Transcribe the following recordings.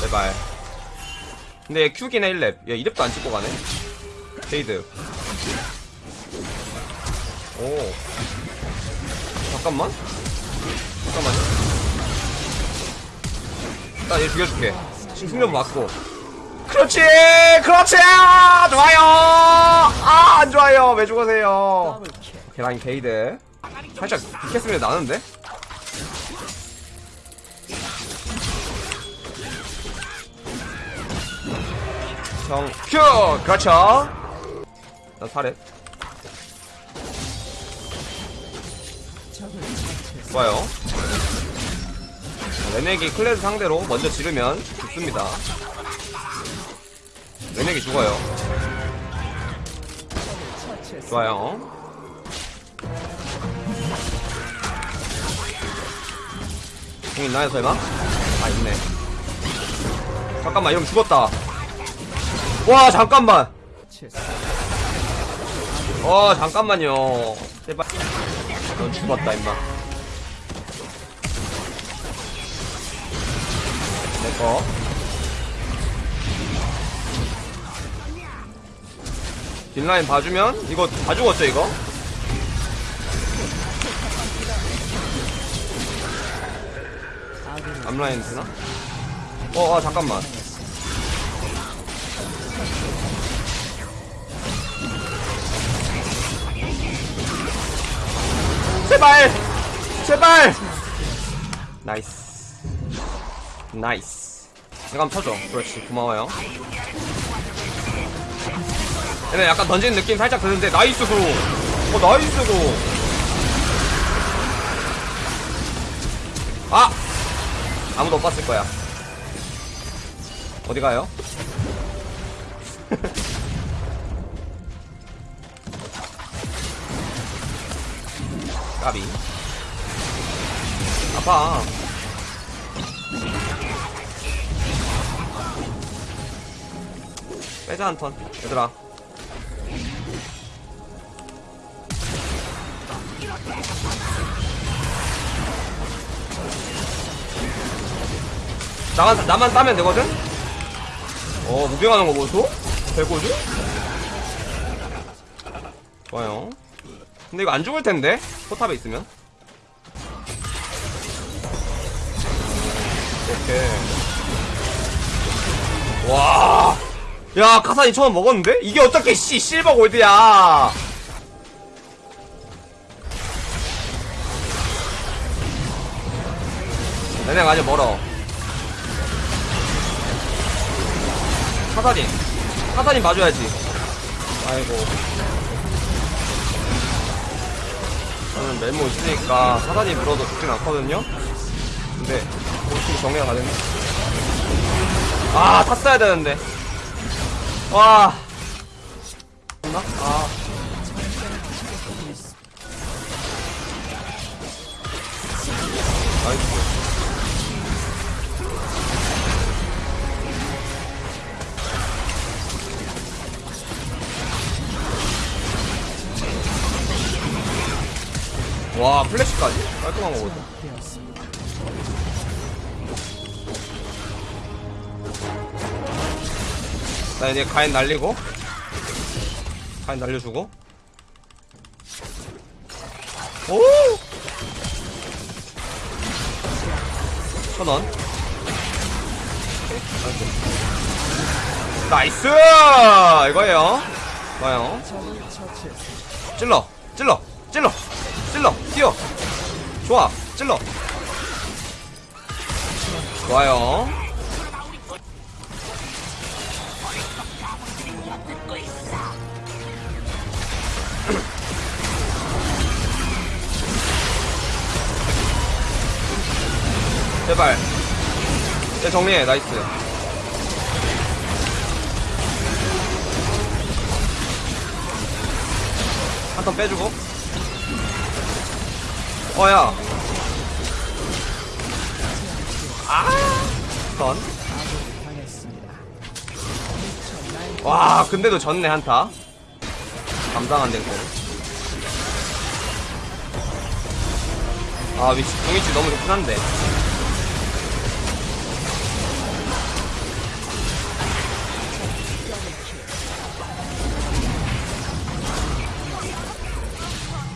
제발. 근데 얘 큐긴 해 1렙. 얘 2렙도 안 찍고 가네. 페이드. 오. 잠깐만. 잠깐만요. 일단 얘 죽여줄게. 지금 승련 맞고. 그렇지! 그렇지! 좋아요! 아, 안 좋아요. 왜 죽으세요? 라인 게이드. 살짝 비켰으면 나는데? 정, Q! 그렇죠. 나 살해. 좋아요. 레넥이 클레드 상대로 먼저 지르면 죽습니다. 레넥이 죽어요. 좋아요. 공 있나요, 설마? 아, 있네. 잠깐만, 이러면 죽었다. 와, 잠깐만! 어, 잠깐만요. 제발. 넌 죽었다, 임마. 내꺼. 뒷라인 봐주면, 이거 다 죽었죠, 이거? 앞라인 되나? 어, 아, 잠깐만. 제발! 제발! Nice. Nice. 이거 한번 쳐줘. 그렇지. 고마워요. 얘네 약간 던지는 느낌 살짝 드는데, nice go. 어, nice go. 아! 아무도 못 봤을 거야. 어디 가요? 까비. 아파. 빼자 한 턴. 얘들아. 나만, 나만 따면 되거든? 어, 무빙하는 거 보소? 대고주? 좋아요. 근데 이거 안 죽을 텐데? 포탑에 있으면. 오케이. 와. 야, 카산이 처음 먹었는데? 이게 어떻게, 씨, 실버 골드야. 내가 아직 멀어. 사사님. 사사님 봐줘야지. 아이고. 저는 메모 있으니까 사단이 물어도 죽진 않거든요? 근데, 어떻게 정리가 가겠네? 아, 탔어야 되는데. 와. 나? 아. 플래시까지? 깔끔한 거거든. 나 이제 가인 날리고. 가인 날려주고. 오! 천 원. 나이스! 이거예요. 좋아요. 찔러, 찔러, 찔러, 찔러, 뛰어. 좋아, 찔러. 좋아요. 제발. 내 정리해, 나이스. 한 턴 빼주고. 어야. 아선 와 근데도 졌네 한타. 감당한 댕콩 아 위치 공위치 너무 좋긴 한데.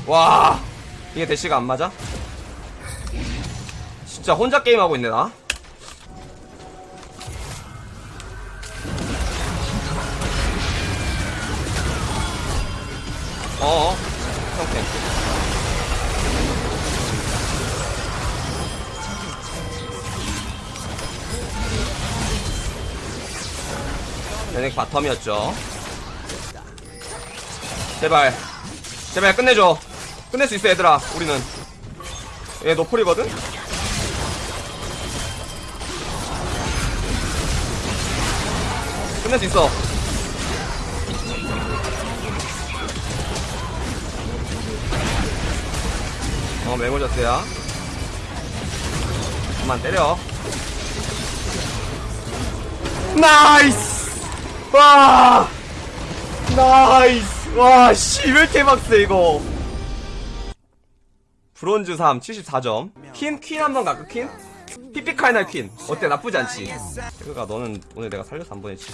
와. 이게 대시가 안 맞아? 진짜 혼자 게임하고 있네 나. 어어. 형팬 얘네 바텀이었죠. 제발. 제발 끝내줘 끝낼 수 있어 얘들아. 우리는. 얘 노플이거든? 끝낼 수 있어. 어 메모저스야. 그만 때려. 나이스! 와! 나이스! 와씨 왜 이렇게 막세 이거 브론즈 3 74점. 퀸? 퀸 한번 갈까 퀸? 피피카이날 퀸. 어때? 나쁘지 않지? 그러니까 너는 오늘 내가 살려서 한번 했지.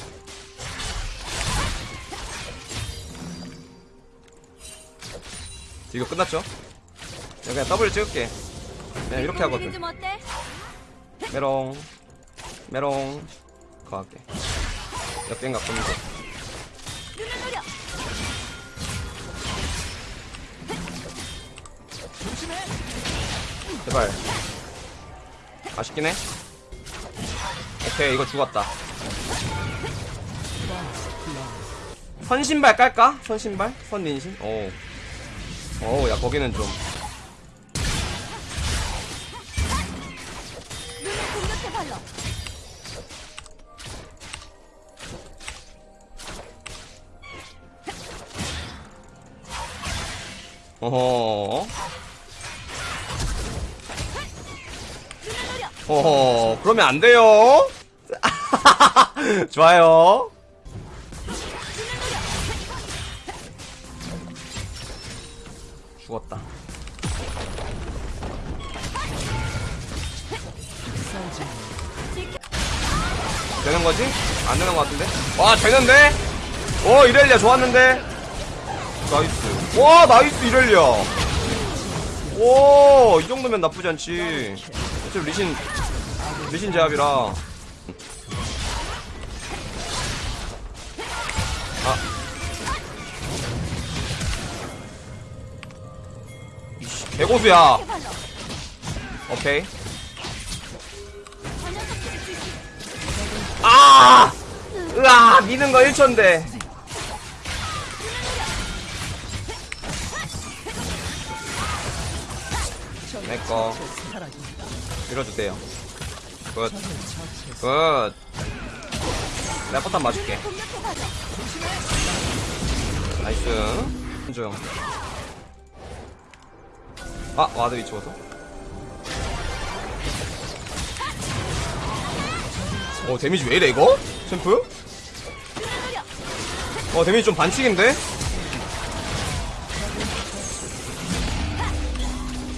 이거 끝났죠? 그냥 더블 찍을게. 그냥 이렇게 하거든? 메롱. 메롱. 거 할게. 역갱 갖고 있는 제발 아쉽긴 해 오케이 이거 죽었다 선신발 깔까? 선신발? 선민신? 오. 오, 야, 거기는 좀. 어허. 어허. 그러면 안 돼요. 좋아요. 죽었다. 되는 거지? 안 되는 거 같은데? 와, 되는데? 오, 이렐리아 좋았는데? Nice. 와, nice, 이렐리아. 오, 이 정도면 나쁘지 않지. 어차피 리신, 리신 제압이라. 아. 개고수야. 오케이. 아! 으아! 미는 거 1초인데. 내꺼. 밀어주세요. 굿. 굿. 내가 포탄 맞을게. 나이스. 중. 아, 와드 위치 보소. 어, 데미지 왜 이래, 이거? 챔프? 어, 데미지 좀 반칙인데?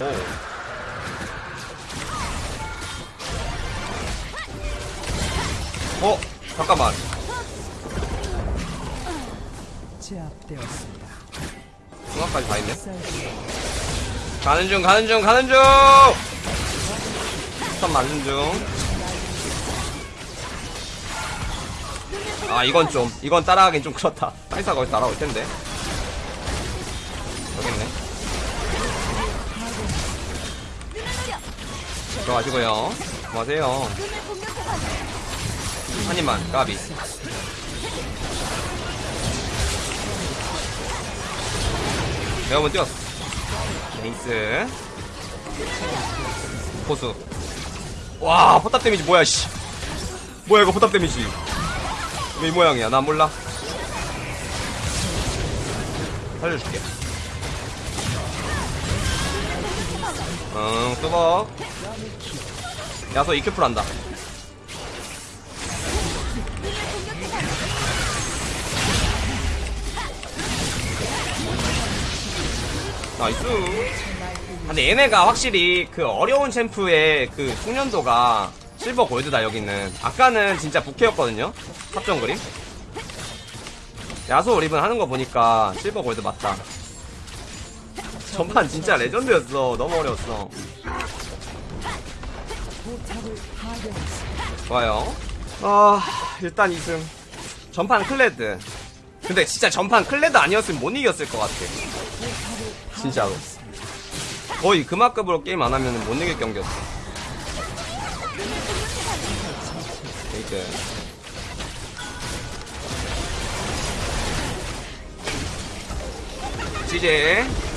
오. 어, 잠깐만. 제압되었습니다. 중앙까지 다 있네. 가는 중, 가는 중, 가는 중! 스턴 맞는 중. 아, 이건 좀, 이건 따라가긴 좀 그렇다. 카이사가 거기서 날아올 텐데. 여기 있네. 들어가시고요. 고마세요. 눈을 공격해 발로. 한 입만, 까비. 내가 한번 뛰었어. 네이스. 포수. 와, 포탑 데미지 뭐야, 씨. 뭐야, 이거 포탑 데미지. 왜이 모양이야? 난 몰라. 살려줄게. 응, 뚜벅. 야소 이큐풀 한다. Nice. 근데 얘네가 확실히 그 어려운 챔프의 그 숙련도가 실버 골드다 여기는. 아까는 진짜 부캐였거든요? 함정 그림? 야소 리븐 하는 거 보니까 실버 골드 맞다. 전판 진짜 레전드였어. 너무 어려웠어. 좋아요. 아 일단 2승. 전판 클레드. 근데 진짜 전판 클레드 아니었으면 못 이겼을 것 같아. 진짜로. 거의 그만큼으로 게임 안하면 못 이길 경기였어. 그러니까. 이제. CJ